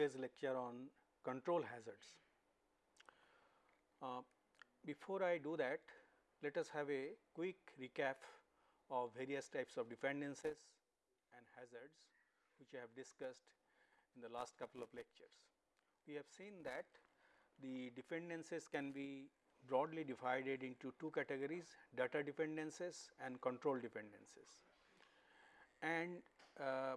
today's lecture on control hazards. Uh, before I do that, let us have a quick recap of various types of dependencies and hazards which I have discussed in the last couple of lectures. We have seen that the dependencies can be broadly divided into two categories data dependencies and control dependencies. And uh,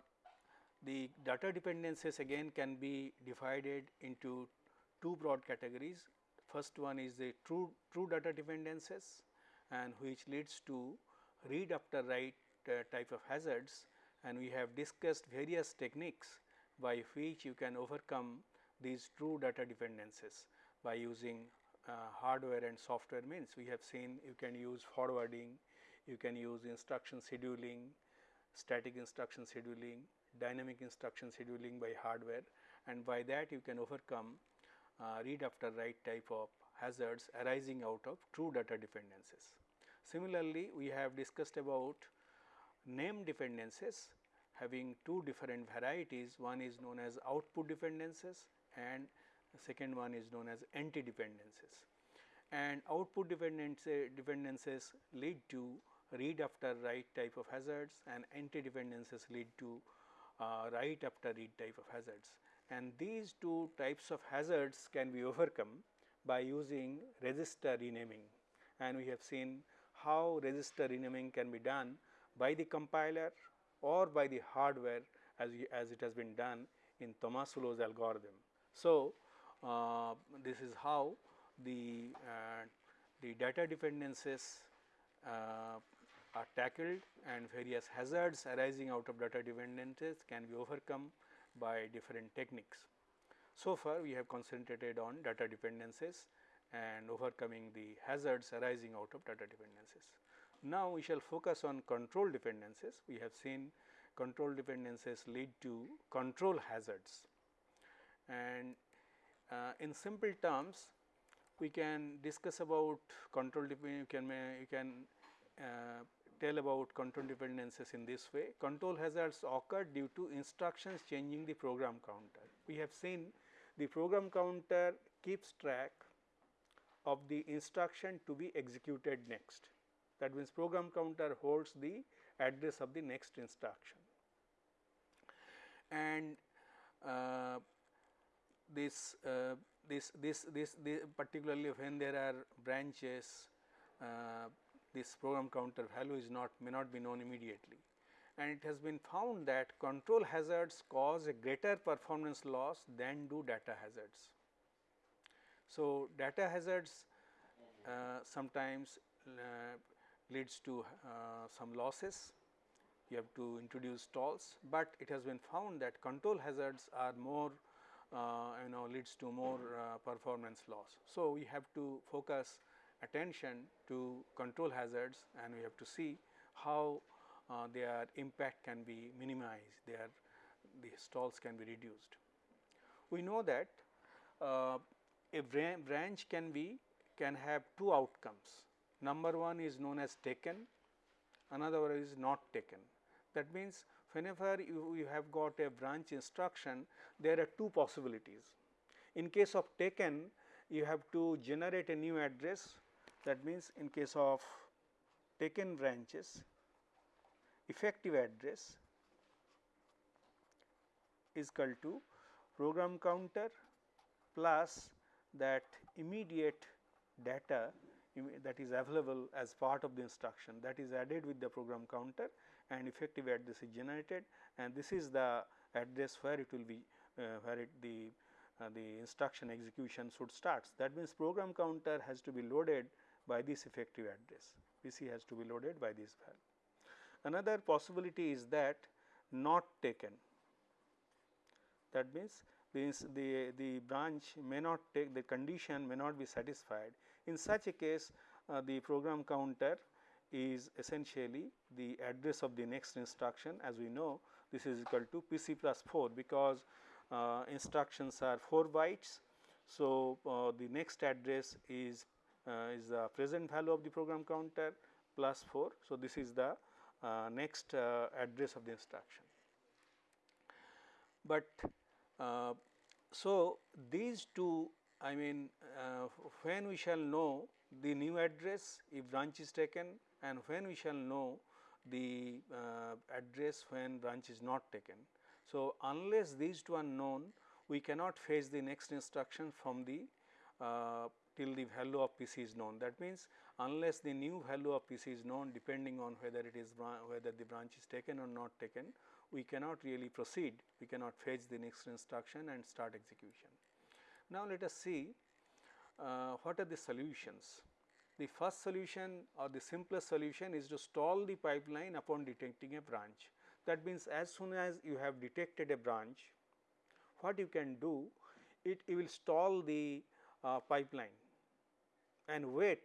the data dependencies again can be divided into two broad categories. First one is the true true data dependencies and which leads to read after write uh, type of hazards and we have discussed various techniques by which you can overcome these true data dependencies by using uh, hardware and software means. We have seen you can use forwarding, you can use instruction scheduling, static instruction scheduling, dynamic instruction scheduling by hardware and by that you can overcome uh, read after write type of hazards arising out of true data dependencies. Similarly, we have discussed about name dependencies having two different varieties one is known as output dependencies and second one is known as anti dependencies and output dependencies lead to read after write type of hazards and anti dependencies lead to uh, write after read type of hazards and these two types of hazards can be overcome by using register renaming and we have seen how register renaming can be done by the compiler or by the hardware as, we, as it has been done in Tomasulo's algorithm. So, uh, this is how the, uh, the data dependencies uh, are tackled and various hazards arising out of data dependencies can be overcome by different techniques. So far we have concentrated on data dependencies and overcoming the hazards arising out of data dependencies. Now, we shall focus on control dependencies. We have seen control dependencies lead to control hazards and uh, in simple terms we can discuss about control you can you can uh, tell about control dependencies in this way. Control hazards occur due to instructions changing the program counter. We have seen the program counter keeps track of the instruction to be executed next. That means, program counter holds the address of the next instruction. And uh, this, uh, this, this, this, this, particularly when there are branches, uh, this program counter value is not may not be known immediately. And it has been found that control hazards cause a greater performance loss than do data hazards. So, data hazards uh, sometimes uh, leads to uh, some losses, you have to introduce stalls, but it has been found that control hazards are more uh, you know leads to more uh, performance loss. So, we have to focus attention to control hazards and we have to see how uh, their impact can be minimized, their the stalls can be reduced. We know that uh, a branch can be can have two outcomes. Number one is known as taken, another one is not taken. That means, whenever you, you have got a branch instruction, there are two possibilities. In case of taken, you have to generate a new address that means, in case of taken branches effective address is equal to program counter plus that immediate data that is available as part of the instruction that is added with the program counter and effective address is generated and this is the address where it will be uh, where it the uh, the instruction execution should start. That means, program counter has to be loaded by this effective address PC has to be loaded by this value. Another possibility is that not taken that means means the, the branch may not take the condition may not be satisfied. In such a case uh, the program counter is essentially the address of the next instruction as we know this is equal to PC plus 4 because uh, instructions are 4 bytes. So, uh, the next address is is the present value of the program counter plus 4. So, this is the uh, next uh, address of the instruction. but uh, so these two I mean uh, when we shall know the new address if branch is taken and when we shall know the uh, address when branch is not taken. So, unless these two are known we cannot fetch the next instruction from the uh, till the value of PC is known. That means, unless the new value of PC is known depending on whether it is whether the branch is taken or not taken, we cannot really proceed, we cannot fetch the next instruction and start execution. Now, let us see uh, what are the solutions. The first solution or the simplest solution is to stall the pipeline upon detecting a branch. That means, as soon as you have detected a branch, what you can do, it you will stall the uh, pipeline and wait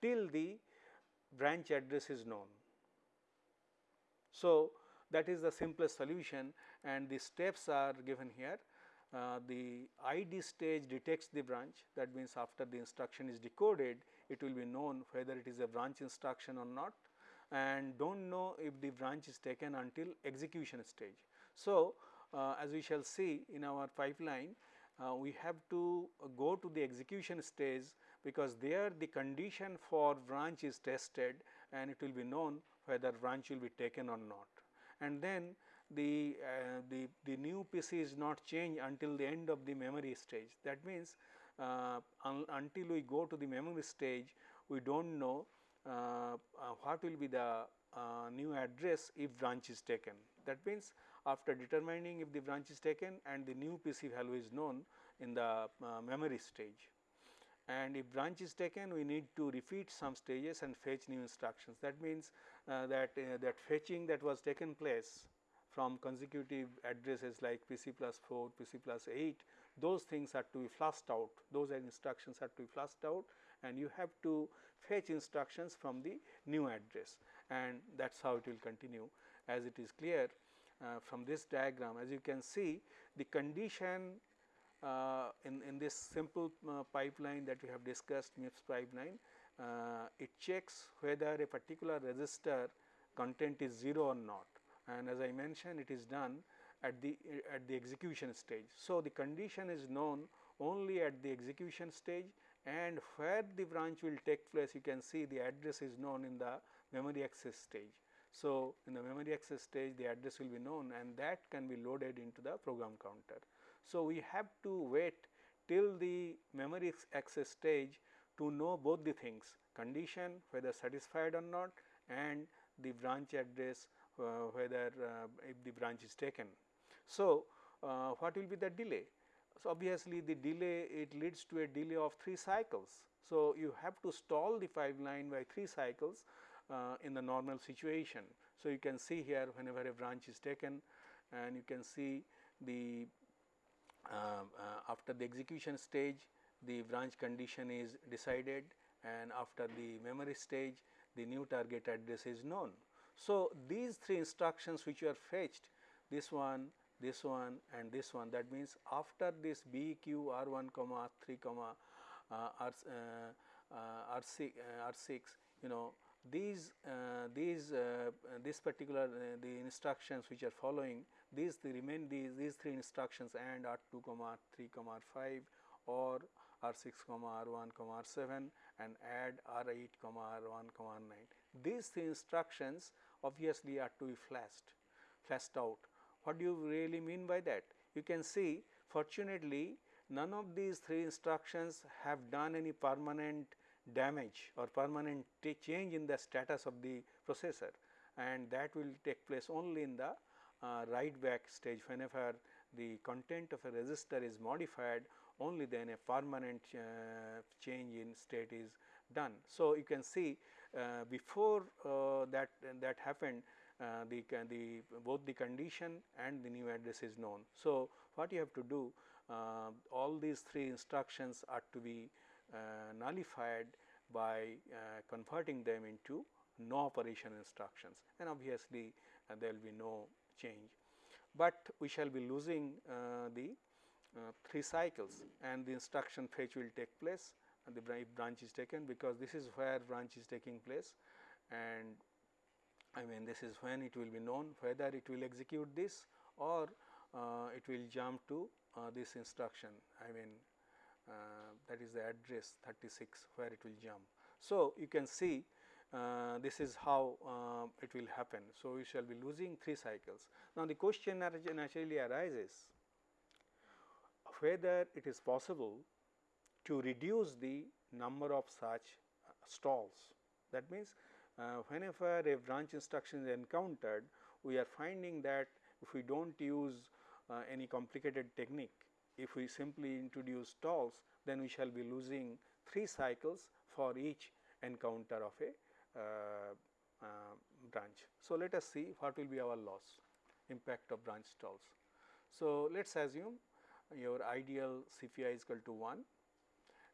till the branch address is known. So, that is the simplest solution and the steps are given here. Uh, the ID stage detects the branch that means after the instruction is decoded it will be known whether it is a branch instruction or not and do not know if the branch is taken until execution stage. So, uh, as we shall see in our pipeline uh, we have to go to the execution stage because there the condition for branch is tested and it will be known whether branch will be taken or not. And then the, uh, the, the new PC is not changed until the end of the memory stage. That means, uh, un until we go to the memory stage, we do not know uh, uh, what will be the uh, new address if branch is taken. That means, after determining if the branch is taken and the new PC value is known in the memory stage and if branch is taken we need to repeat some stages and fetch new instructions. That means, uh, that uh, that fetching that was taken place from consecutive addresses like PC plus 4, PC plus 8, those things are to be flushed out, those instructions are to be flushed out and you have to fetch instructions from the new address and that is how it will continue as it is clear uh, from this diagram. As you can see the condition in, in this simple uh, pipeline that we have discussed MIPS pipeline, uh, it checks whether a particular register content is 0 or not and as I mentioned it is done at the at the execution stage. So, the condition is known only at the execution stage and where the branch will take place you can see the address is known in the memory access stage. So, in the memory access stage the address will be known and that can be loaded into the program counter. So, we have to wait till the memory access stage to know both the things condition whether satisfied or not and the branch address uh, whether uh, if the branch is taken. So, uh, what will be the delay? So, obviously, the delay it leads to a delay of 3 cycles. So, you have to stall the pipeline by 3 cycles uh, in the normal situation. So, you can see here whenever a branch is taken and you can see the after the execution stage the branch condition is decided and after the memory stage the new target address is known. So, these three instructions which are fetched this one, this one and this one that means after this B Q R 1 comma R 3 comma uh, R, uh, uh, R 6 uh, R 6 you know these uh, these uh, this particular the instructions which are following these the remain these these three instructions and R 2 comma R 3 comma R 5 or R 6 comma R 1 comma R 7 and add R 8 comma R 1 comma R 9. These three instructions obviously are to be flashed, flashed out. What do you really mean by that? You can see fortunately none of these three instructions have done any permanent damage or permanent change in the status of the processor and that will take place only in the write back stage whenever the content of a register is modified only then a permanent uh, change in state is done. So, you can see uh, before uh, that that happened uh, the, the both the condition and the new address is known. So, what you have to do all these three instructions are to be nullified by converting them into no operation instructions and obviously there will be no change. But we shall be losing the uh, 3 cycles and the instruction fetch will take place and the branch is taken because this is where branch is taking place and I mean this is when it will be known whether it will execute this or uh, it will jump to uh, this instruction I mean uh, that is the address 36 where it will jump. So, you can see uh, this is how uh, it will happen. So, we shall be losing 3 cycles. Now, the question naturally arises whether it is possible to reduce the number of such uh, stalls. That means, uh, whenever a branch instruction is encountered, we are finding that if we do not use uh, any complicated technique, if we simply introduce stalls, then we shall be losing 3 cycles for each encounter of a branch. So, let us see what will be our loss impact of branch stalls. So, let us assume your ideal CPI is equal to 1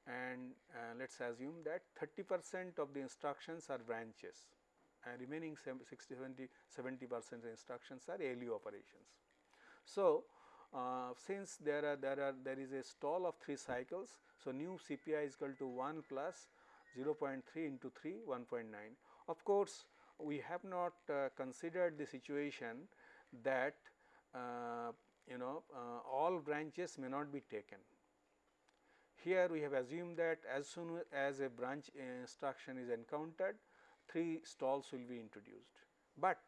and uh, let us assume that 30 percent of the instructions are branches and remaining 60 70 70 percent instructions are ALU operations. So, uh, since there are there are there is a stall of 3 cycles. So, new CPI is equal to 1 plus 0.3 into 3 1.9. Of course, we have not uh, considered the situation that uh, you know uh, all branches may not be taken. Here we have assumed that as soon as a branch instruction is encountered 3 stalls will be introduced, but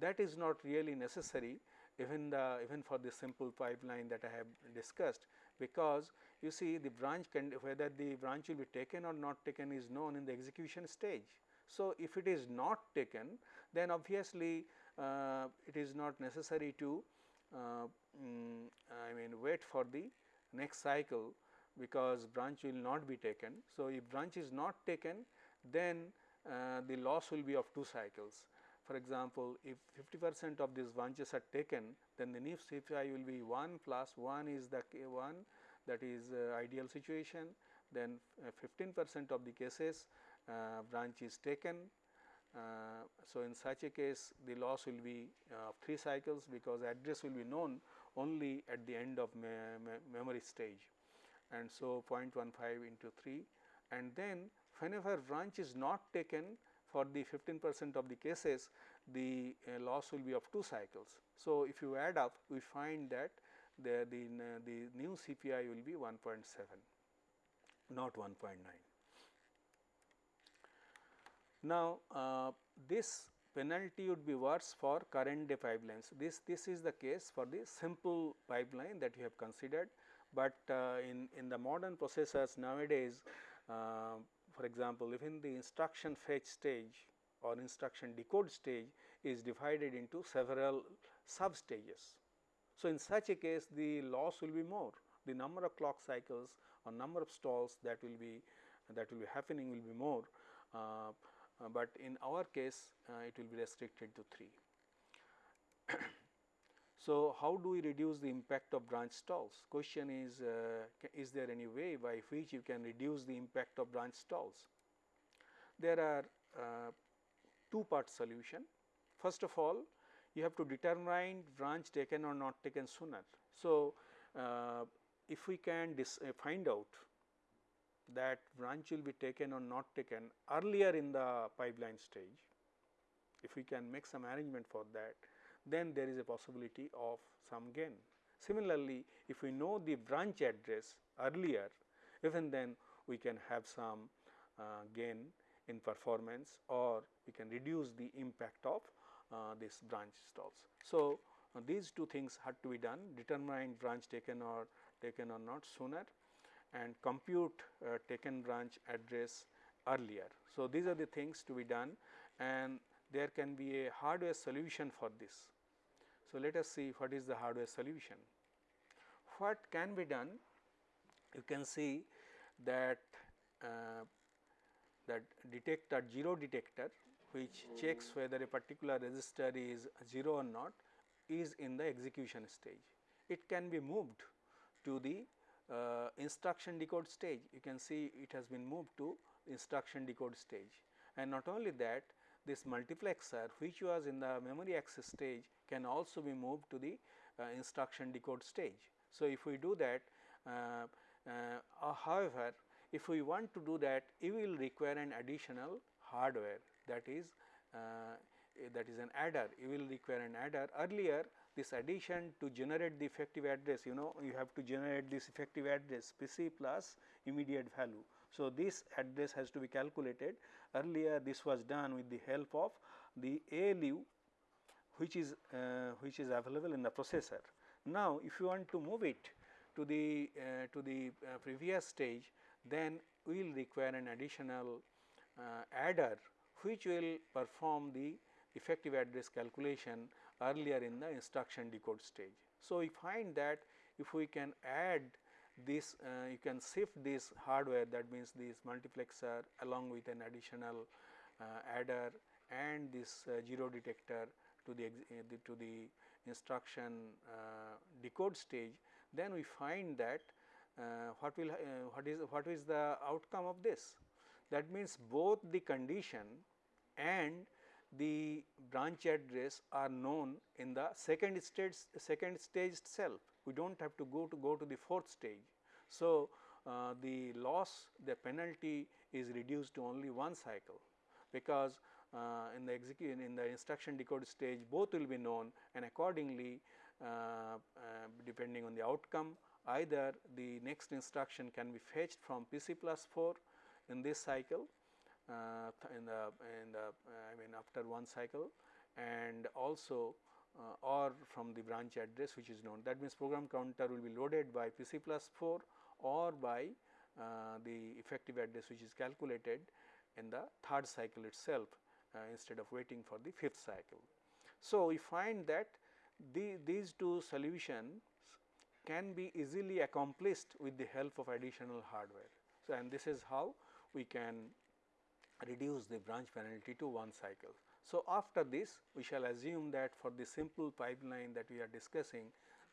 that is not really necessary even the even for the simple pipeline that I have discussed because you see the branch can whether the branch will be taken or not taken is known in the execution stage. So, if it is not taken then obviously, uh, it is not necessary to uh, um, I mean wait for the next cycle because branch will not be taken. So, if branch is not taken then uh, the loss will be of 2 cycles. For example, if 50 percent of these branches are taken then the new CPI will be 1 plus 1 is the 1 that is uh, ideal situation then uh, 15 percent of the cases uh, branch is taken. So, in such a case the loss will be of 3 cycles because address will be known only at the end of me me memory stage and so 0.15 into 3 and then whenever branch is not taken for the 15 percent of the cases the uh, loss will be of 2 cycles. So, if you add up we find that the, the, the new CPI will be 1.7 not 1.9. Now, uh, this penalty would be worse for current day pipelines. This, this is the case for the simple pipeline that you have considered, but uh, in, in the modern processors nowadays uh, for example, even the instruction fetch stage or instruction decode stage is divided into several sub stages. So, in such a case the loss will be more, the number of clock cycles or number of stalls that will be that will be happening will be more, uh, uh, but in our case uh, it will be restricted to 3. so, how do we reduce the impact of branch stalls? Question is, uh, is there any way by which you can reduce the impact of branch stalls? There are uh, two part solution. First of all, you have to determine branch taken or not taken sooner. So, uh, if we can uh, find out that branch will be taken or not taken earlier in the pipeline stage, if we can make some arrangement for that, then there is a possibility of some gain. Similarly, if we know the branch address earlier, even then we can have some uh, gain in performance or we can reduce the impact of this branch stalls. So, uh, these two things had to be done determine branch taken or taken or not sooner and compute uh, taken branch address earlier. So, these are the things to be done and there can be a hardware solution for this. So, let us see what is the hardware solution. What can be done? You can see that uh, that detector 0 detector which checks whether a particular register is 0 or not is in the execution stage. It can be moved to the uh, instruction decode stage. You can see it has been moved to instruction decode stage and not only that this multiplexer which was in the memory access stage can also be moved to the uh, instruction decode stage. So, if we do that uh, uh, however, if we want to do that, it will require an additional hardware that is uh, that is an adder you will require an adder earlier this addition to generate the effective address you know you have to generate this effective address PC plus immediate value. So, this address has to be calculated earlier this was done with the help of the ALU which is uh, which is available in the processor. Now, if you want to move it to the uh, to the uh, previous stage then we will require an additional uh, adder which will perform the effective address calculation earlier in the instruction decode stage. So, we find that if we can add this uh, you can shift this hardware that means this multiplexer along with an additional uh, adder and this uh, zero detector to the, the, to the instruction uh, decode stage then we find that uh, what will uh, what is what is the outcome of this that means both the condition and the branch address are known in the second stage second stage itself we do not have to go to go to the fourth stage. So, uh, the loss the penalty is reduced to only one cycle because uh, in the execution in the instruction decode stage both will be known and accordingly uh, uh, depending on the outcome either the next instruction can be fetched from PC plus 4 in this cycle uh, in the in the uh, I mean after one cycle and also uh, or from the branch address which is known that means program counter will be loaded by PC plus 4 or by the effective address which is calculated in the third cycle itself instead of waiting for the fifth cycle. So, we find that the, these two solutions can be easily accomplished with the help of additional hardware. So, and this is how we can reduce the branch penalty to one cycle. So, after this we shall assume that for the simple pipeline that we are discussing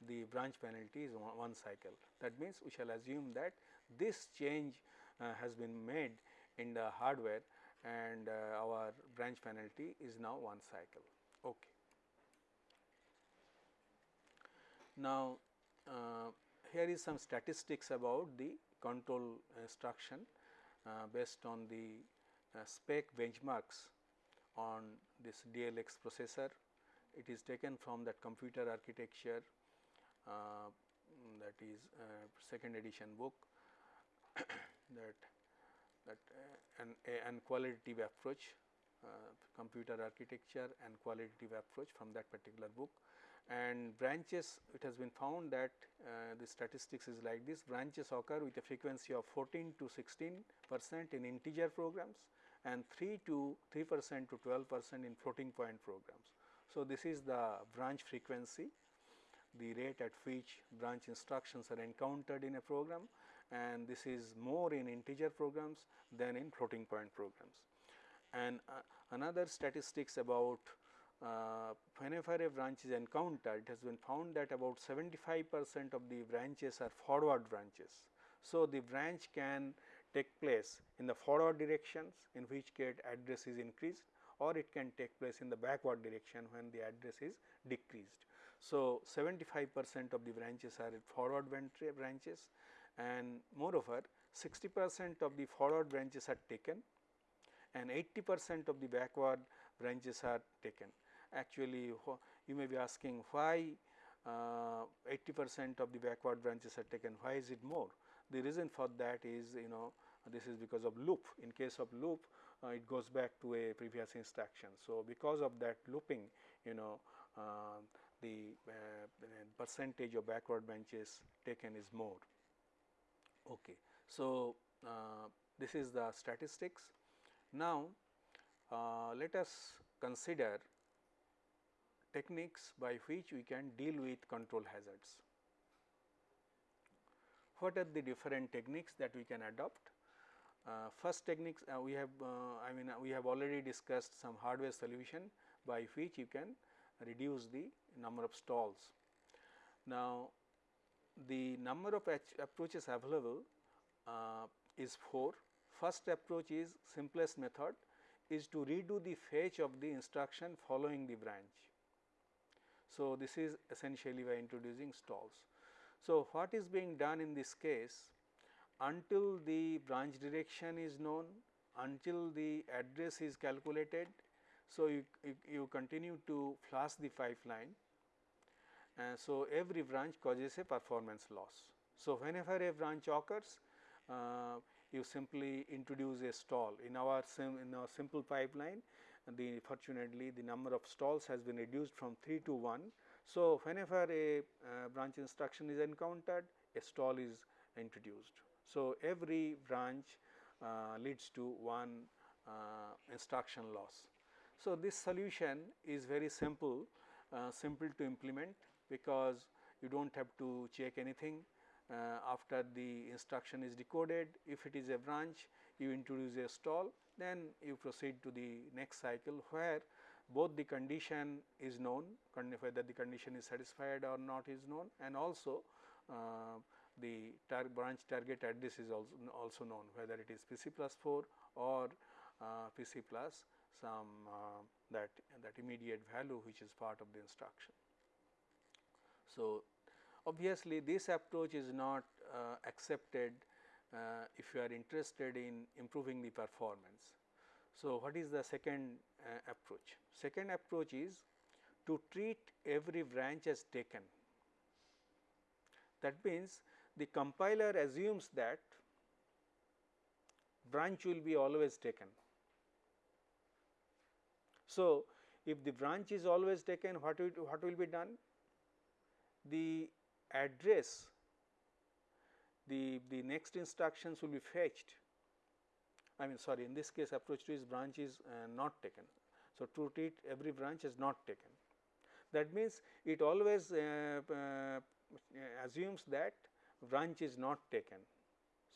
the branch penalty is one, cycle. That means, we shall assume that this change uh, has been made in the hardware and uh, our branch penalty is now one cycle. Okay. Now, uh, here is some statistics about the control instruction based on the uh, spec benchmarks on this DLX processor. It is taken from that computer architecture uh, that is uh, second edition book that that uh, an, an quantitative approach computer architecture and quantitative approach from that particular book and branches it has been found that uh, the statistics is like this branches occur with a frequency of 14 to 16 percent in integer programs and 3 to 3 percent to 12 percent in floating point programs. So, this is the branch frequency the rate at which branch instructions are encountered in a program and this is more in integer programs than in floating point programs. And uh, another statistics about uh, whenever a branch is encountered, it has been found that about 75 percent of the branches are forward branches. So, the branch can take place in the forward directions in which case address is increased or it can take place in the backward direction when the address is decreased. So, 75 percent of the branches are forward branches and moreover 60 percent of the forward branches are taken and 80 percent of the backward branches are taken actually you may be asking why uh, 80 percent of the backward branches are taken, why is it more? The reason for that is you know this is because of loop. In case of loop, uh, it goes back to a previous instruction. So, because of that looping, you know uh, the uh, percentage of backward branches taken is more. Okay. So, uh, this is the statistics. Now, uh, let us consider techniques by which we can deal with control hazards. What are the different techniques that we can adopt? Uh, first techniques uh, we have uh, I mean uh, we have already discussed some hardware solution by which you can reduce the number of stalls. Now, the number of approaches available uh, is 4. First approach is simplest method is to redo the fetch of the instruction following the branch. So, this is essentially by introducing stalls. So, what is being done in this case until the branch direction is known, until the address is calculated, So, you, you, you continue to flush the pipeline and so every branch causes a performance loss. So, whenever a branch occurs uh, you simply introduce a stall in our in our simple pipeline the fortunately the number of stalls has been reduced from 3 to 1. So, whenever a uh, branch instruction is encountered a stall is introduced. So, every branch uh, leads to one uh, instruction loss. So, this solution is very simple, uh, simple to implement because you do not have to check anything uh, after the instruction is decoded. If it is a branch, you introduce a stall, then you proceed to the next cycle where both the condition is known, whether the condition is satisfied or not is known and also uh, the tar branch target address is also, also known whether it is PC plus 4 or uh, PC plus some uh, that that immediate value which is part of the instruction. So, obviously, this approach is not uh, accepted uh, if you are interested in improving the performance. So, what is the second uh, approach? Second approach is to treat every branch as taken. That means, the compiler assumes that branch will be always taken. So, if the branch is always taken what will, what will be done? The address the, the next instructions will be fetched I mean sorry in this case approach to is branch is uh, not taken. So, to treat every branch is not taken that means it always uh, uh, assumes that branch is not taken.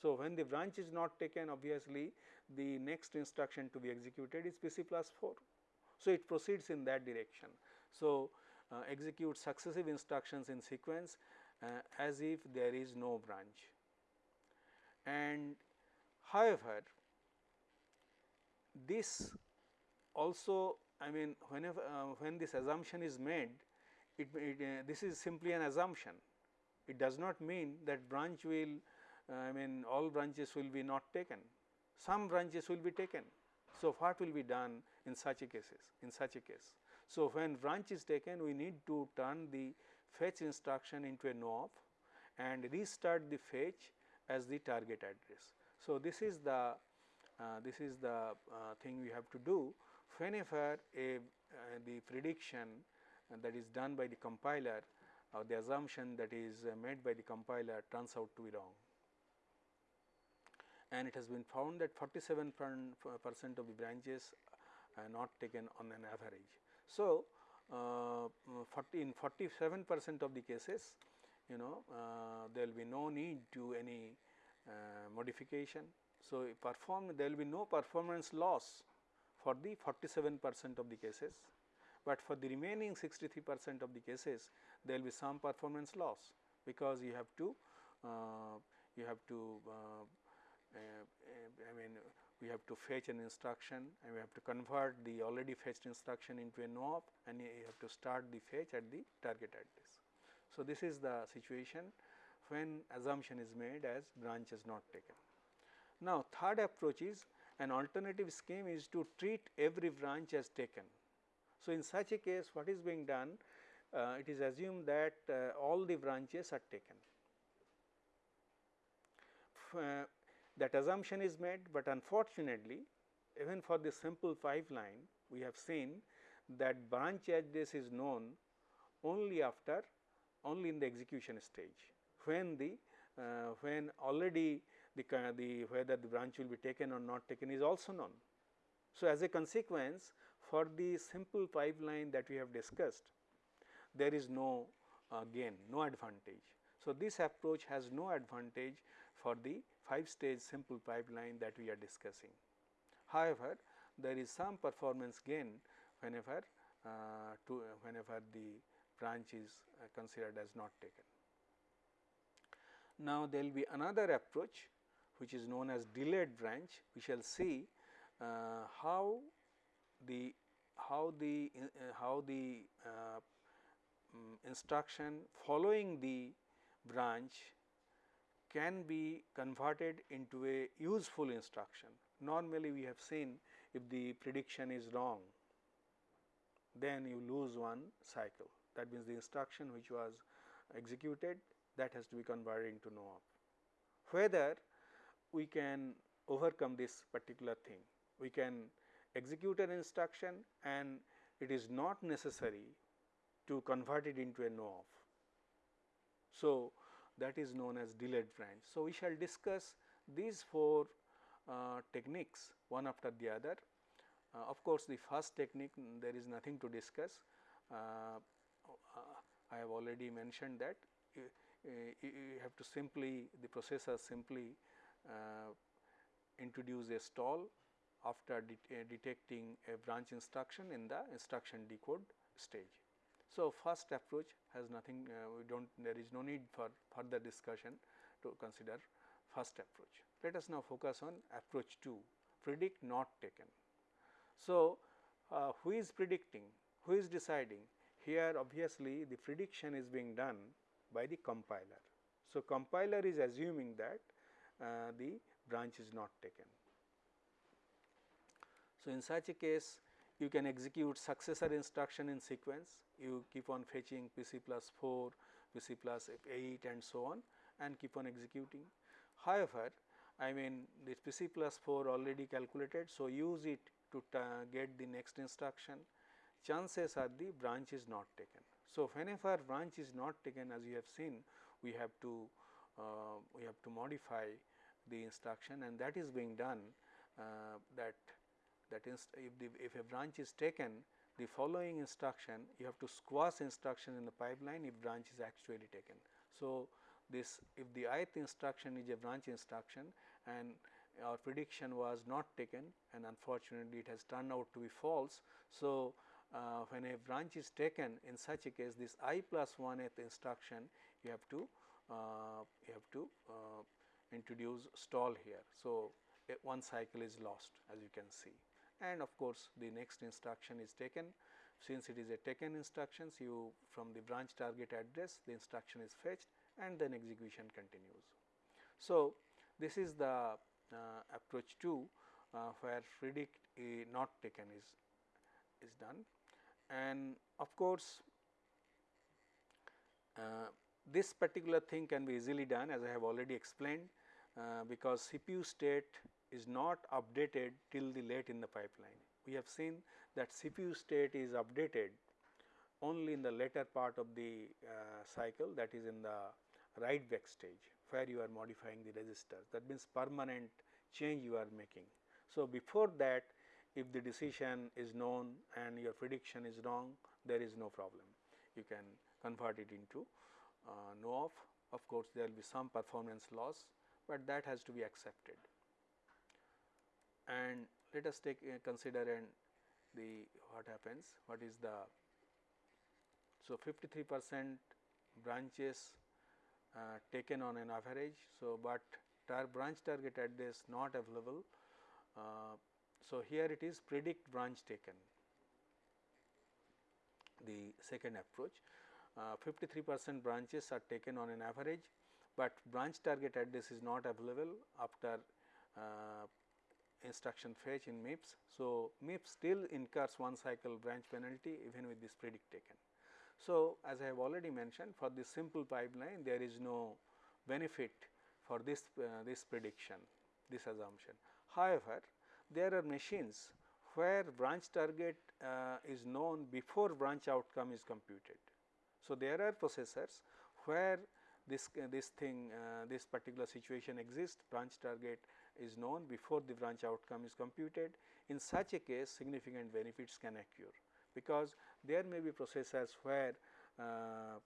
So, when the branch is not taken obviously the next instruction to be executed is PC plus 4. So, it proceeds in that direction. So, uh, execute successive instructions in sequence uh, as if there is no branch. And however, this also I mean whenever uh, when this assumption is made it, it uh, this is simply an assumption it does not mean that branch will uh, I mean all branches will be not taken some branches will be taken. So, what will be done in such a cases in such a case. So, when branch is taken we need to turn the fetch instruction into a no and restart the fetch as the target address. So, this is the uh, this is the uh, thing we have to do whenever a uh, the prediction that is done by the compiler or the assumption that is made by the compiler turns out to be wrong. And it has been found that 47 percent of the branches are not taken on an average. So, uh, 40 in 47 percent of the cases you know uh, there will be no need to any uh, modification so, perform there will be no performance loss for the 47 percent of the cases, but for the remaining 63 percent of the cases there will be some performance loss because you have to uh, you have to I mean we have to fetch an instruction and we have to convert the already fetched instruction into a no and you have to start the fetch at the target address. So, this is the situation when assumption is made as branch is not taken. Now, third approach is an alternative scheme is to treat every branch as taken. So, in such a case what is being done? Uh, it is assumed that uh, all the branches are taken. Uh, that assumption is made, but unfortunately even for the simple pipeline we have seen that branch address is known only after only in the execution stage when the uh, when already the, the whether the branch will be taken or not taken is also known. So, as a consequence for the simple pipeline that we have discussed there is no uh, gain no advantage. So, this approach has no advantage for the 5 stage simple pipeline that we are discussing. However, there is some performance gain whenever uh, to whenever the branch is uh, considered as not taken. Now, there will be another approach which is known as delayed branch. We shall see uh, how the how the uh, how the uh, um, instruction following the branch can be converted into a useful instruction. Normally, we have seen if the prediction is wrong, then you lose one cycle that means the instruction which was executed that has to be converted into no op. Whether we can overcome this particular thing, we can execute an instruction and it is not necessary to convert it into a no op. So, that is known as delayed branch. So, we shall discuss these four uh, techniques one after the other. Uh, of course, the first technique there is nothing to discuss. Uh, I have already mentioned that you, you have to simply the processor simply uh, introduce a stall after uh, detecting a branch instruction in the instruction decode stage. So, first approach has nothing uh, we do not there is no need for further discussion to consider first approach. Let us now focus on approach 2 predict not taken. So, uh, who is predicting who is deciding here obviously the prediction is being done by the compiler. So, compiler is assuming that uh, the branch is not taken. So, in such a case you can execute successor instruction in sequence, you keep on fetching PC plus 4, PC plus 8 and so on and keep on executing. However, I mean this PC plus 4 already calculated, so use it to get the next instruction, chances are the branch is not taken. So, whenever branch is not taken as you have seen, we have to uh, we have to modify the instruction and that is being done uh, that if the if a branch is taken the following instruction you have to squash instruction in the pipeline if branch is actually taken. So, this if the ith instruction is a branch instruction and our prediction was not taken and unfortunately, it has turned out to be false. So, uh, when a branch is taken in such a case this i plus 1th instruction you have to uh, you have to uh, introduce stall here. So, one cycle is lost as you can see and of course, the next instruction is taken since it is a taken instructions you from the branch target address the instruction is fetched and then execution continues. So, this is the uh, approach 2 uh, where predict a not taken is is done and of course, uh, this particular thing can be easily done as I have already explained uh, because CPU state is not updated till the late in the pipeline. We have seen that CPU state is updated only in the later part of the uh, cycle that is in the write back stage where you are modifying the register that means permanent change you are making. So, before that if the decision is known and your prediction is wrong there is no problem. You can convert it into uh, no op of course there will be some performance loss but that has to be accepted. And let us take uh, consider and the what happens? What is the so 53 percent branches uh, taken on an average. So but tar branch target address not available uh, so, here it is predict branch taken the second approach 53 uh, percent branches are taken on an average, but branch target address is not available after uh, instruction fetch in MIPS. So, MIPS still incurs one cycle branch penalty even with this predict taken. So, as I have already mentioned for this simple pipeline there is no benefit for this uh, this prediction this assumption. However, there are machines where branch target uh, is known before branch outcome is computed. So, there are processors where this uh, this thing uh, this particular situation exists branch target is known before the branch outcome is computed. In such a case significant benefits can occur because there may be processors where uh,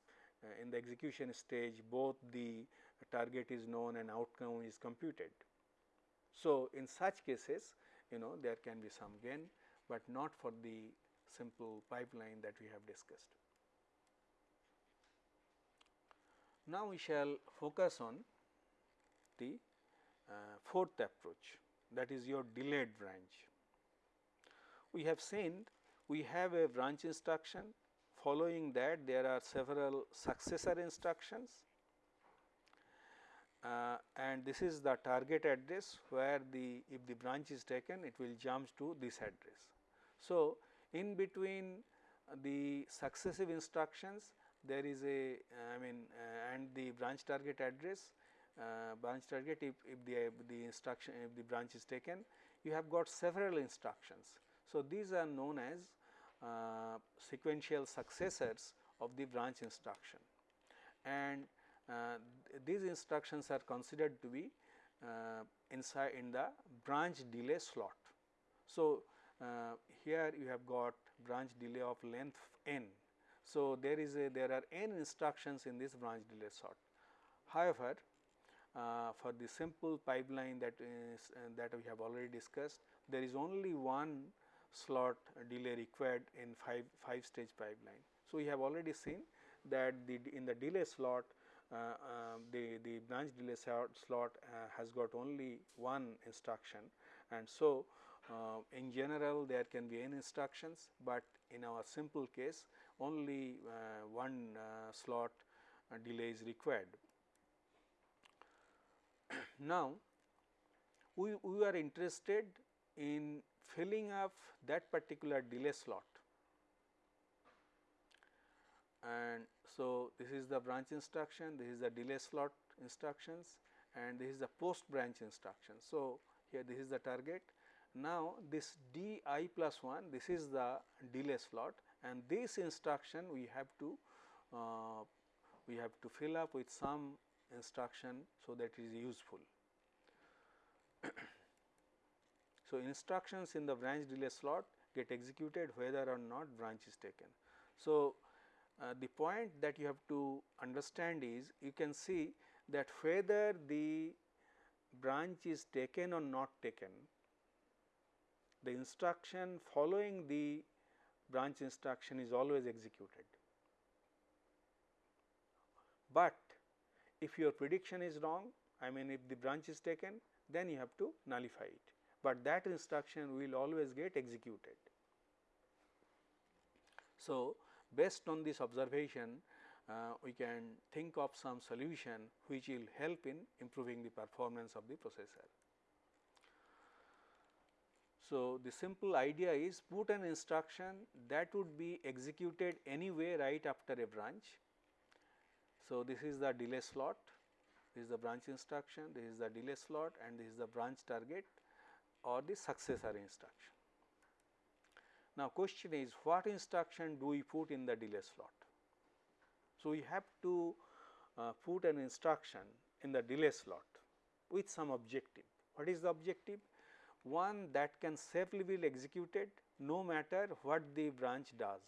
in the execution stage both the target is known and outcome is computed. So, in such cases you know there can be some gain, but not for the simple pipeline that we have discussed. Now, we shall focus on the uh, fourth approach that is your delayed branch. We have seen we have a branch instruction following that there are several successor instructions uh, and this is the target address where the if the branch is taken it will jump to this address. So, in between the successive instructions there is a I mean uh, and the branch target address uh, branch target if, if the, the instruction if the branch is taken you have got several instructions. So, these are known as uh, sequential successors of the branch instruction and uh, these instructions are considered to be uh, inside in the branch delay slot. So, uh, here you have got branch delay of length n. So, there is a there are n instructions in this branch delay slot. However, uh, for the simple pipeline that is uh, that we have already discussed, there is only one slot delay required in 5, 5 stage pipeline. So, we have already seen that the in the delay slot the, the branch delay slot uh, has got only one instruction and so uh, in general there can be n instructions, but in our simple case only uh, one uh, slot delay is required. now, we, we are interested in filling up that particular delay slot and so this is the branch instruction, this is the delay slot instructions and this is the post branch instruction. So, here this is the target. Now, this d i plus 1 this is the delay slot and this instruction we have to uh, we have to fill up with some instruction so that is useful. so, instructions in the branch delay slot get executed whether or not branch is taken. So, Uh, the point that you have to understand is you can see that whether the branch is taken or not taken, the instruction following the branch instruction is always executed. But if your prediction is wrong, I mean if the branch is taken, then you have to nullify it, but that instruction will always get executed. So, based on this observation, uh, we can think of some solution which will help in improving the performance of the processor. So, the simple idea is put an instruction that would be executed anyway right after a branch. So, this is the delay slot, this is the branch instruction, this is the delay slot and this is the branch target or the successor instruction. Now, question is what instruction do we put in the delay slot? So, we have to uh, put an instruction in the delay slot with some objective. What is the objective? One that can safely be executed no matter what the branch does.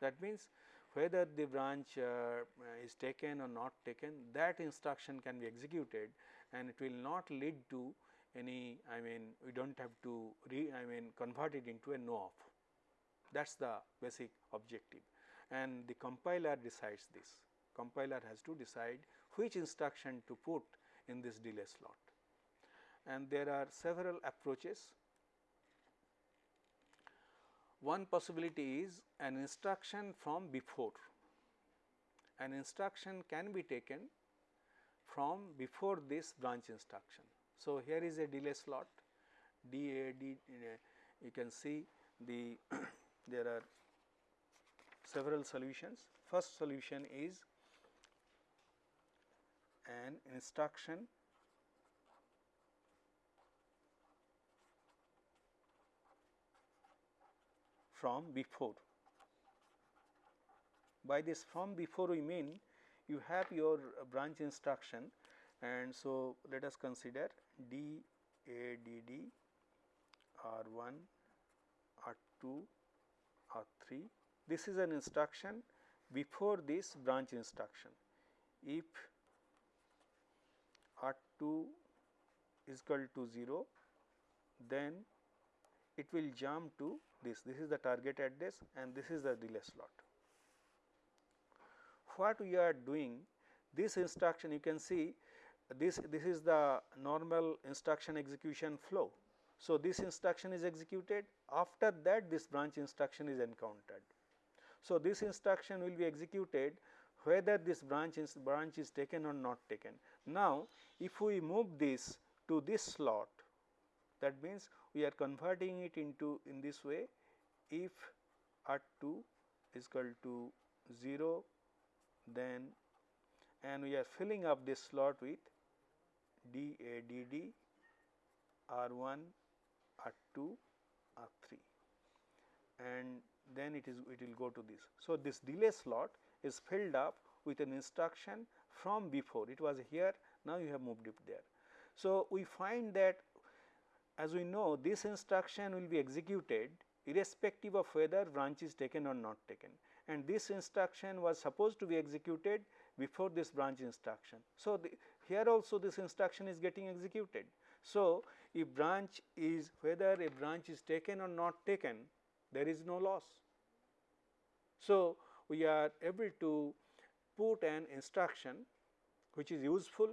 That means, whether the branch uh, is taken or not taken that instruction can be executed and it will not lead to any I mean we do not have to re I mean convert it into a no op. That is the basic objective and the compiler decides this. Compiler has to decide which instruction to put in this delay slot. And there are several approaches. One possibility is an instruction from before. An instruction can be taken from before this branch instruction. So, here is a delay slot DAD you can see the there are several solutions. First solution is an instruction from before. By this from before we mean you have your branch instruction and so let us consider D A D D R 1 R 2 R 3. This is an instruction before this branch instruction. If R 2 is equal to 0, then it will jump to this. This is the target address and this is the delay slot. What we are doing this instruction you can see this, this is the normal instruction execution flow. So, this instruction is executed after that this branch instruction is encountered. So, this instruction will be executed whether this branch is, branch is taken or not taken. Now, if we move this to this slot that means we are converting it into in this way if R 2 is equal to 0 then and we are filling up this slot with D A D D R 1 R 2 R 3 and then it is it will go to this. So, this delay slot is filled up with an instruction from before it was here now you have moved it there. So, we find that as we know this instruction will be executed irrespective of whether branch is taken or not taken and this instruction was supposed to be executed before this branch instruction. So, the, here also this instruction is getting executed. So, if branch is whether a branch is taken or not taken there is no loss. So, we are able to put an instruction which is useful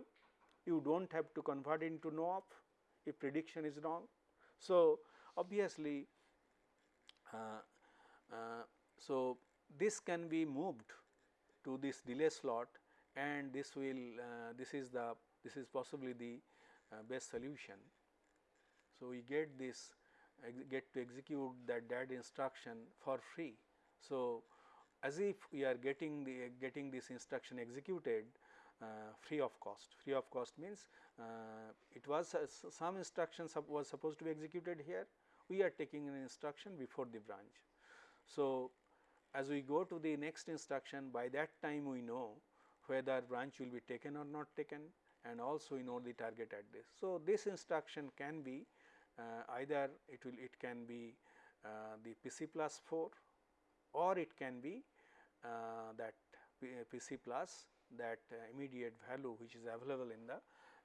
you do not have to convert into no op if prediction is wrong. So, obviously, uh, uh, so this can be moved to this delay slot and this will uh, this is the this is possibly the uh, best solution. So, we get this get to execute that that instruction for free. So, as if we are getting the getting this instruction executed uh, free of cost. Free of cost means uh, it was uh, some instruction was supposed to be executed here, we are taking an instruction before the branch. So, as we go to the next instruction by that time we know whether branch will be taken or not taken and also we know the target address. So, this instruction can be uh, either it will it can be uh, the PC plus 4 or it can be uh, that PC plus that uh, immediate value which is available in the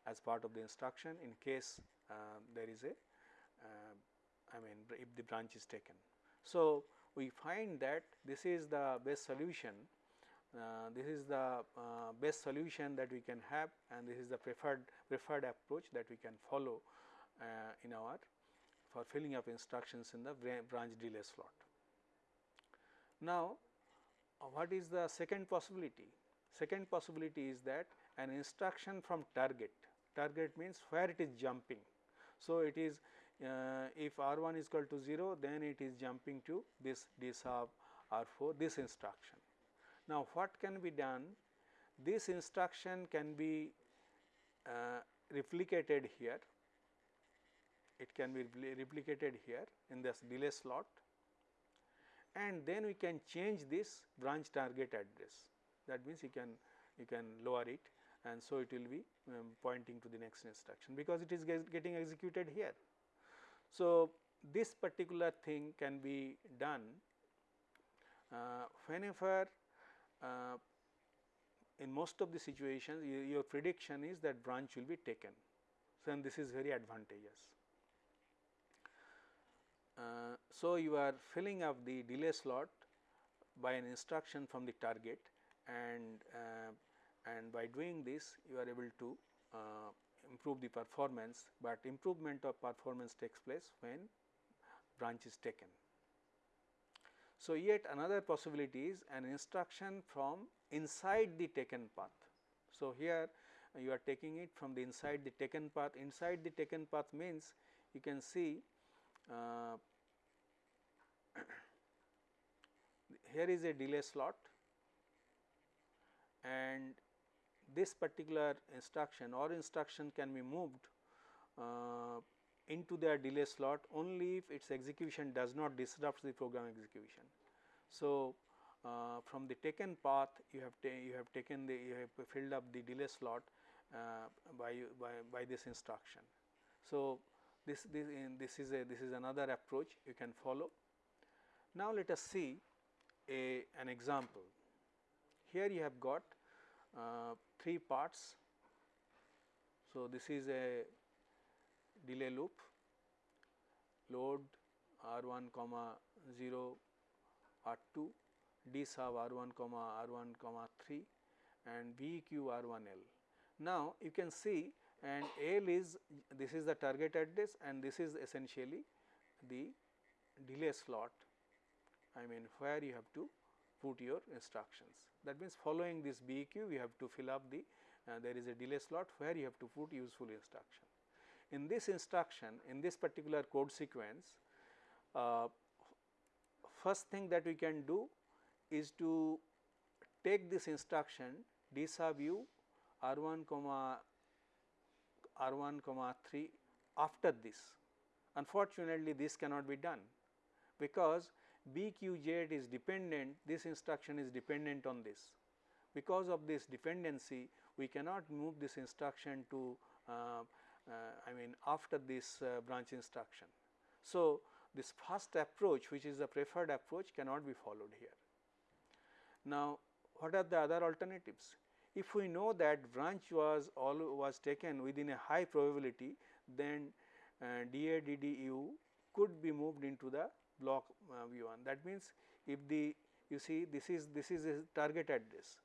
as part of the instruction in case uh, there is a uh, I mean if the branch is taken. So, we find that this is the best solution uh, this is the uh, best solution that we can have and this is the preferred preferred approach that we can follow uh, in our for filling up instructions in the branch delay slot. Now, what is the second possibility? Second possibility is that an instruction from target, target means where it is jumping. So, it is uh, if R 1 is equal to 0 then it is jumping to this D sub R 4 this instruction. Now, what can be done? This instruction can be uh, replicated here, it can be replicated here in this delay slot and then we can change this branch target address that means you can you can lower it and so it will be um, pointing to the next instruction because it is getting executed here. So, this particular thing can be done uh, whenever uh, in most of the situations you, your prediction is that branch will be taken. So, and this is very advantageous. Uh, so, you are filling up the delay slot by an instruction from the target and uh, and by doing this you are able to uh, improve the performance, but improvement of performance takes place when branch is taken. So, yet another possibility is an instruction from inside the taken path. So, here you are taking it from the inside the taken path, inside the taken path means you can see uh, here is a delay slot and this particular instruction or instruction can be moved uh, into their delay slot only if its execution does not disrupt the program execution. So, uh, from the taken path you have you have taken the you have filled up the delay slot uh, by, by by this instruction. So, this this this is a this is another approach you can follow. Now, let us see a an example. Here you have got uh, three parts. So, this is a delay loop load R 1 comma 0 R 2 D sub R 1 comma R 1 comma 3 and B Q R 1 L. Now, you can see and L is this is the target address and this is essentially the delay slot I mean where you have to put your instructions. That means, following this BEQ we have to fill up the uh, there is a delay slot where you have to put useful instruction. In this instruction in this particular code sequence uh, first thing that we can do is to take this instruction d sub u r 1 comma r 1 comma 3 after this. Unfortunately, this cannot be done because b q z is dependent this instruction is dependent on this. Because of this dependency we cannot move this instruction to uh, I mean after this uh, branch instruction. So, this first approach which is the preferred approach cannot be followed here. Now, what are the other alternatives? If we know that branch was all was taken within a high probability then uh, DADDU could be moved into the block uh, B1 that means if the you see this is this is a target address.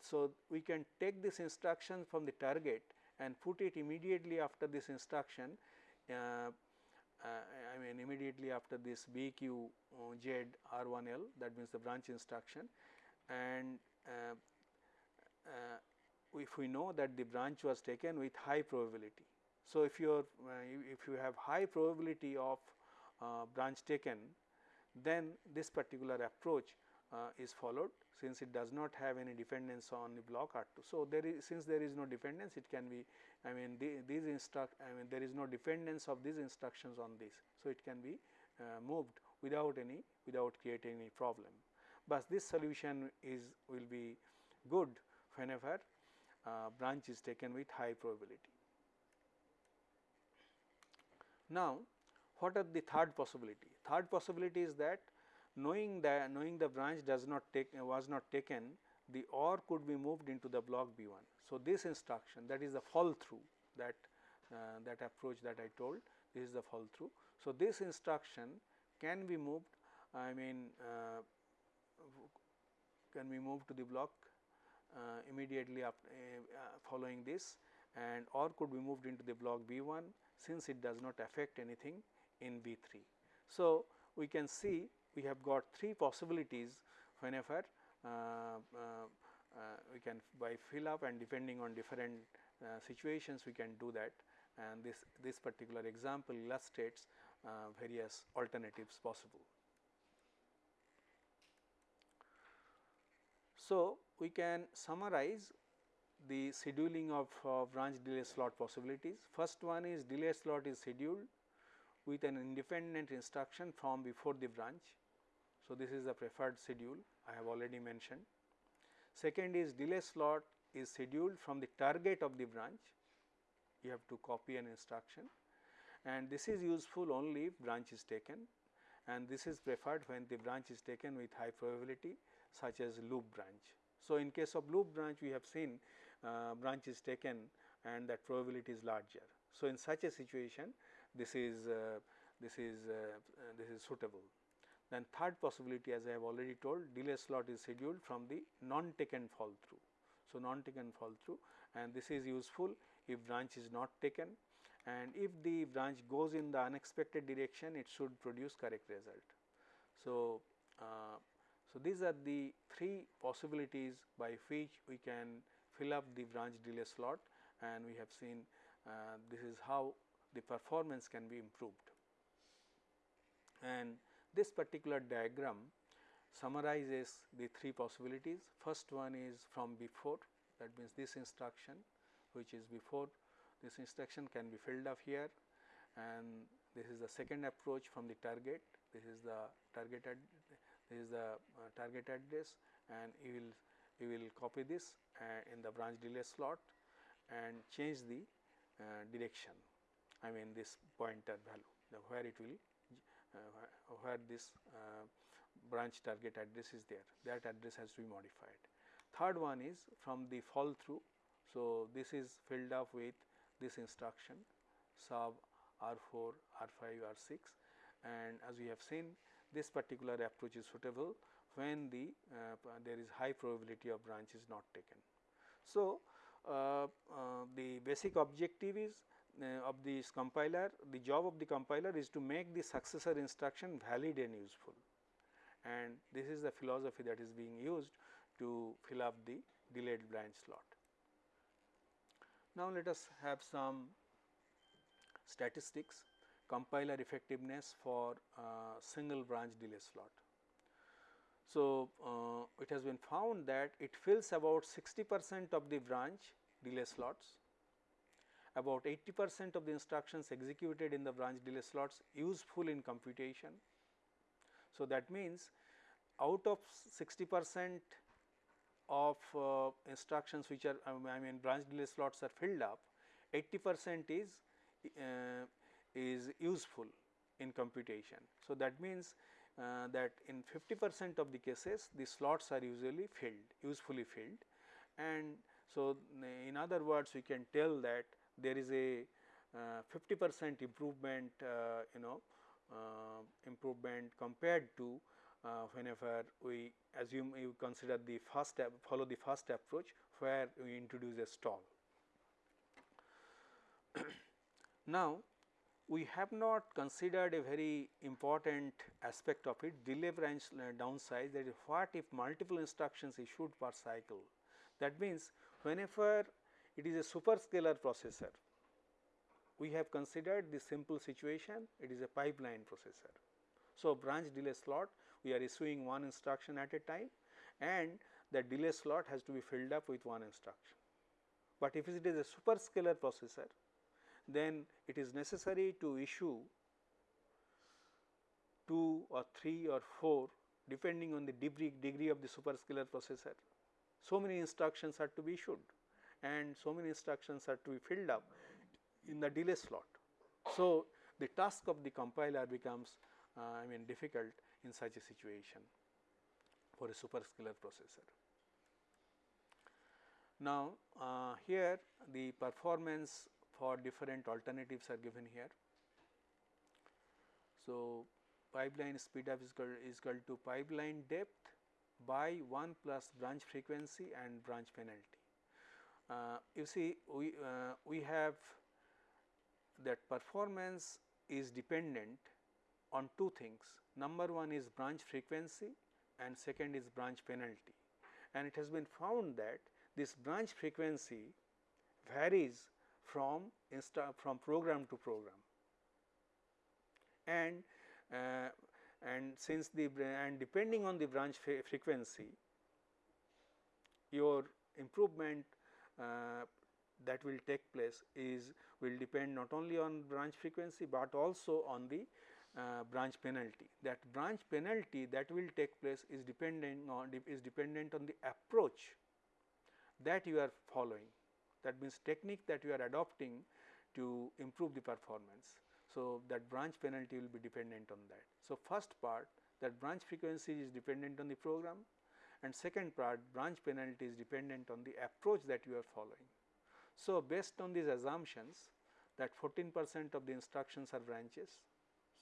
So, we can take this instruction from the target and put it immediately after this instruction uh, uh, I mean immediately after this BQ Z R1L that means the branch instruction and uh, uh, if we know that the branch was taken with high probability. So, if you are if you have high probability of branch taken then this particular approach uh, is followed since it does not have any dependence on the block R2. So, there is since there is no dependence it can be I mean the, these instruct I mean there is no dependence of these instructions on this. So, it can be uh, moved without any without creating any problem, but this solution is will be good whenever uh, branch is taken with high probability. Now, what are the third possibility? Third possibility is that knowing that knowing the branch does not take was not taken the OR could be moved into the block B 1. So, this instruction that is the fall through that uh, that approach that I told this is the fall through. So, this instruction can be moved I mean uh, can be moved to the block uh, immediately after uh, following this and or could be moved into the block B 1 since it does not affect anything in B 3. So, we can see we have got three possibilities whenever uh, uh, uh, we can by fill up and depending on different situations we can do that and this this particular example illustrates various alternatives possible. So, we can summarize the scheduling of uh, branch delay slot possibilities. First one is delay slot is scheduled with an independent instruction from before the branch. So, this is the preferred schedule I have already mentioned. Second is delay slot is scheduled from the target of the branch, you have to copy an instruction and this is useful only if branch is taken and this is preferred when the branch is taken with high probability such as loop branch. So, in case of loop branch we have seen uh, branch is taken and that probability is larger. So, in such a situation this is uh, this is uh, this is suitable. Then third possibility as I have already told delay slot is scheduled from the non taken fall through. So, non taken fall through and this is useful if branch is not taken and if the branch goes in the unexpected direction it should produce correct result. So, uh, so these are the three possibilities by which we can fill up the branch delay slot and we have seen uh, this is how the performance can be improved. And this particular diagram summarizes the three possibilities. First one is from before that means this instruction which is before this instruction can be filled up here and this is the second approach from the target. This is the target this is the uh, target address and you will you will copy this uh, in the branch delay slot and change the uh, direction I mean this pointer value the where it will where this uh, branch target address is there that address has to be modified. Third one is from the fall through. So, this is filled up with this instruction sub R4, R5, R6 and as we have seen this particular approach is suitable when the uh, there is high probability of branch is not taken. So, uh, uh, the basic objective is uh, of this compiler, the job of the compiler is to make the successor instruction valid and useful and this is the philosophy that is being used to fill up the delayed branch slot. Now, let us have some statistics compiler effectiveness for uh, single branch delay slot. So, uh, it has been found that it fills about 60 percent of the branch delay slots, about 80 percent of the instructions executed in the branch delay slots useful in computation. So, that means out of 60 percent of uh, instructions which are um, I mean branch delay slots are filled up 80 percent is uh, is useful in computation. So, that means uh, that in 50 percent of the cases the slots are usually filled usefully filled and so in other words we can tell that there is a uh, 50 percent improvement uh, you know uh, improvement compared to whenever we assume you consider the first follow the first approach where we introduce a stall. now, we have not considered a very important aspect of it delay branch downside that is what if multiple instructions issued per cycle. That means, whenever it is a superscalar processor, we have considered the simple situation it is a pipeline processor. So, branch delay slot we are issuing one instruction at a time and the delay slot has to be filled up with one instruction. But if it is a superscalar processor then it is necessary to issue 2 or 3 or 4 depending on the degree, degree of the superscalar processor. So many instructions are to be issued and so many instructions are to be filled up in the delay slot. So, the task of the compiler becomes uh, I mean difficult in such a situation for a superscalar processor. Now, uh, here the performance for different alternatives are given here. So, pipeline speed up is equal, is equal to pipeline depth by 1 plus branch frequency and branch penalty. Uh, you see we, uh, we have that performance is dependent on two things. Number one is branch frequency and second is branch penalty. And it has been found that this branch frequency varies from from program to program and uh, and since the and depending on the branch frequency your improvement that will take place is will depend not only on branch frequency, but also on the uh, branch penalty. That branch penalty that will take place is dependent on is dependent on the approach that you are following that means technique that you are adopting to improve the performance. So, that branch penalty will be dependent on that. So, first part that branch frequency is dependent on the program and second part branch penalty is dependent on the approach that you are following. So, based on these assumptions that 14 percent of the instructions are branches.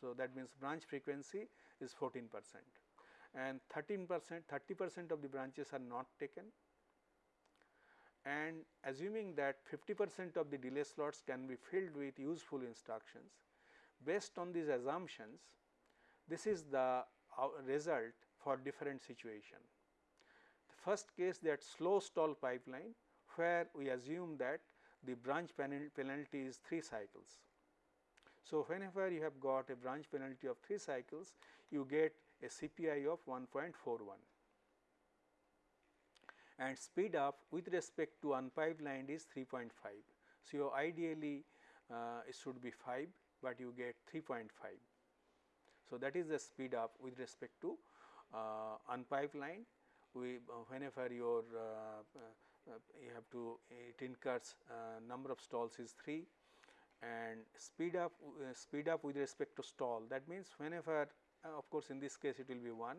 So, that means branch frequency is 14 percent and 13 percent 30 percent of the branches are not taken and assuming that 50 percent of the delay slots can be filled with useful instructions. Based on these assumptions, this is the uh, result for different situation. First case that slow stall pipeline where we assume that the branch penalty is 3 cycles. So, whenever you have got a branch penalty of 3 cycles, you get a CPI of 1.41 and speed up with respect to unpipelined is 3.5. So, ideally uh, it should be 5, but you get 3.5. So, that is the speed up with respect to uh, unpipelined. We uh, whenever your uh, uh, you have to it incurs number of stalls is 3 and speed up speed up with respect to stall that means whenever of course, in this case it will be 1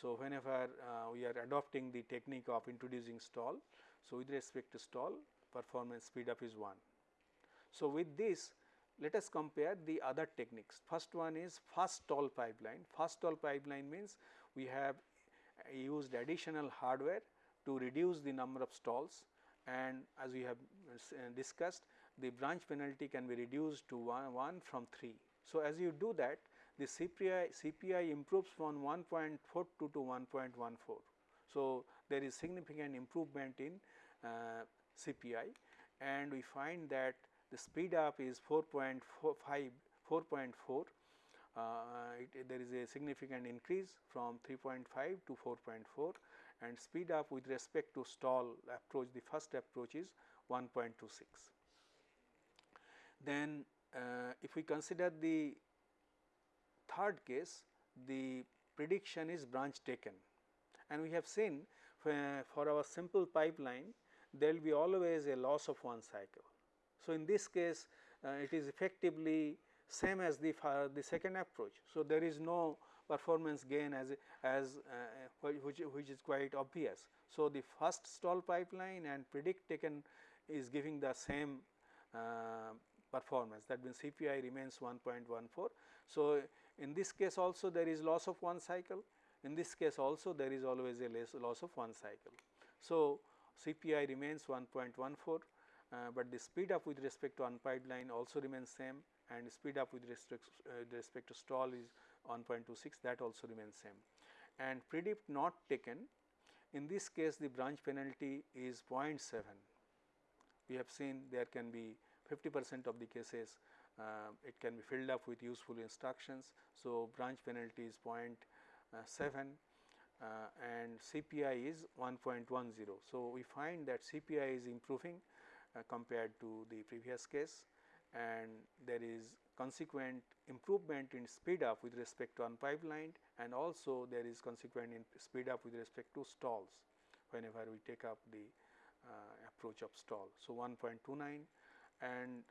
so, whenever we are adopting the technique of introducing stall, so with respect to stall performance speed up is 1. So, with this let us compare the other techniques. First one is fast stall pipeline. Fast stall pipeline means we have used additional hardware to reduce the number of stalls and as we have uh, discussed the branch penalty can be reduced to 1, 1 from 3. So, as you do that the CPI, CPI improves from 1.42 to 1.14. So, there is significant improvement in uh, CPI and we find that the speed up is 4.5 4.4 uh, uh, it, there is a significant increase from 3.5 to 4.4 and speed up with respect to stall approach the first approach is 1.26. Then uh, if we consider the third case the prediction is branch taken and we have seen for our simple pipeline there will be always a loss of one cycle. So, in this case uh, it is effectively same as the the second approach. So, there is no performance gain as as uh, which, which is quite obvious. So, the fast stall pipeline and predict taken is giving the same uh, performance that means CPI remains 1.14. So, in this case also there is loss of one cycle in this case also there is always a loss of one cycle. So, CPI remains 1.14, uh, but the speed up with respect to unpipeline also remains same and speed up with respect, uh, respect to stall is 1.26 that also remains same. And predict not taken in this case the branch penalty is 0.7. We have seen there can be 50 percent of the cases uh, it can be filled up with useful instructions. So, branch penalty is 0.7 uh, and CPI is 1.10. So, we find that CPI is improving uh, compared to the previous case and there is consequent improvement in speed up with respect to unpipelined and also there is consequent in speed up with respect to stalls whenever we take up the uh, approach of stall. So, 1.29 and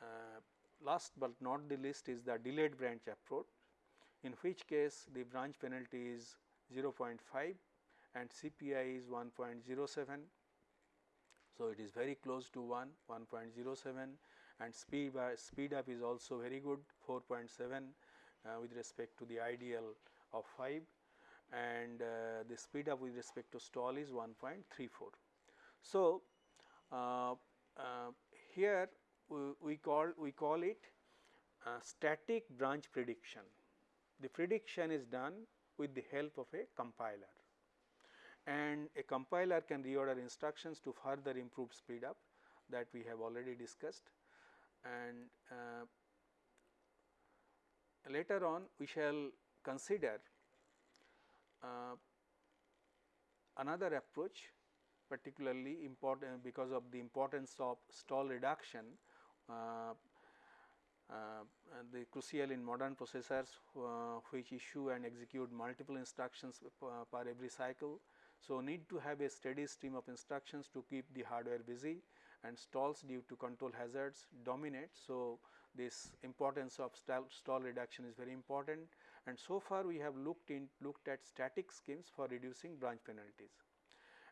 uh, last but not the least is the delayed branch approach in which case the branch penalty is 0.5 and CPI is 1.07. So, it is very close to 1 1.07 and speed by speed up is also very good 4.7 uh, with respect to the ideal of 5 and uh, the speed up with respect to stall is 1.34. So, uh, uh, here we, we, call we call it static branch prediction. The prediction is done with the help of a compiler and a compiler can reorder instructions to further improve speed up that we have already discussed and uh, later on we shall consider uh, another approach particularly important because of the importance of stall reduction uh, uh, the crucial in modern processors uh, which issue and execute multiple instructions per every cycle. So, need to have a steady stream of instructions to keep the hardware busy and stalls due to control hazards dominate. So, this importance of stall, stall reduction is very important and so far we have looked in looked at static schemes for reducing branch penalties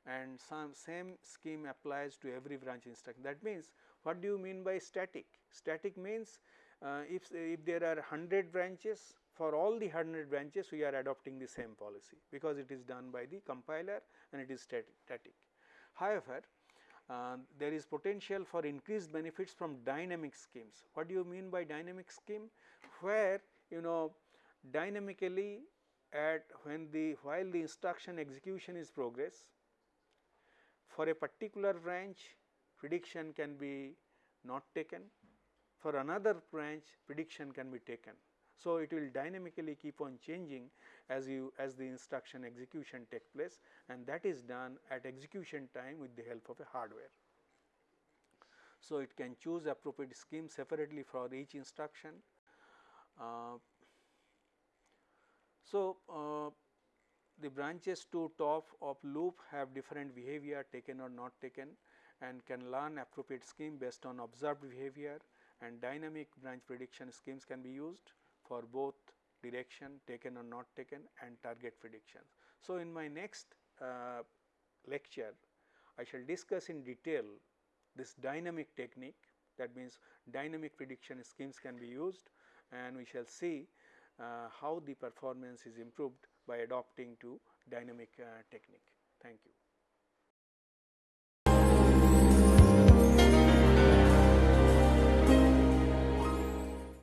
and some same scheme applies to every branch instruction. That means, what do you mean by static? Static means uh, if, if there are 100 branches for all the 100 branches we are adopting the same policy because it is done by the compiler and it is static. However, uh, there is potential for increased benefits from dynamic schemes. What do you mean by dynamic scheme? Where you know dynamically at when the while the instruction execution is progress for a particular branch prediction can be not taken, for another branch prediction can be taken. So, it will dynamically keep on changing as you as the instruction execution take place and that is done at execution time with the help of a hardware. So, it can choose appropriate scheme separately for each instruction. Uh, so, uh, the branches to top of loop have different behavior taken or not taken and can learn appropriate scheme based on observed behavior and dynamic branch prediction schemes can be used for both direction taken or not taken and target predictions. So, in my next uh, lecture I shall discuss in detail this dynamic technique that means dynamic prediction schemes can be used and we shall see uh, how the performance is improved by adopting to dynamic uh, technique. Thank you.